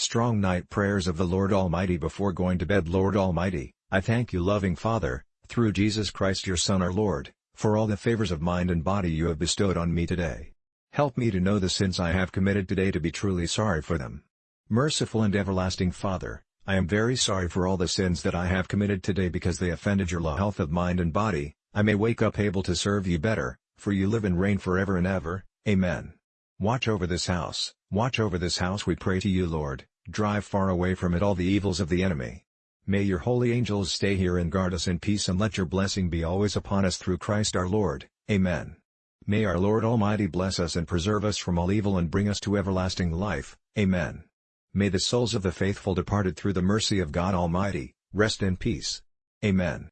Strong night prayers of the Lord Almighty before going to bed Lord Almighty, I thank you loving Father, through Jesus Christ your Son our Lord, for all the favors of mind and body you have bestowed on me today. Help me to know the sins I have committed today to be truly sorry for them. Merciful and everlasting Father, I am very sorry for all the sins that I have committed today because they offended your law health of mind and body, I may wake up able to serve you better, for you live and reign forever and ever, Amen. Watch over this house, watch over this house we pray to you Lord, drive far away from it all the evils of the enemy. May your holy angels stay here and guard us in peace and let your blessing be always upon us through Christ our Lord, Amen. May our Lord Almighty bless us and preserve us from all evil and bring us to everlasting life, Amen. May the souls of the faithful departed through the mercy of God Almighty, rest in peace. Amen.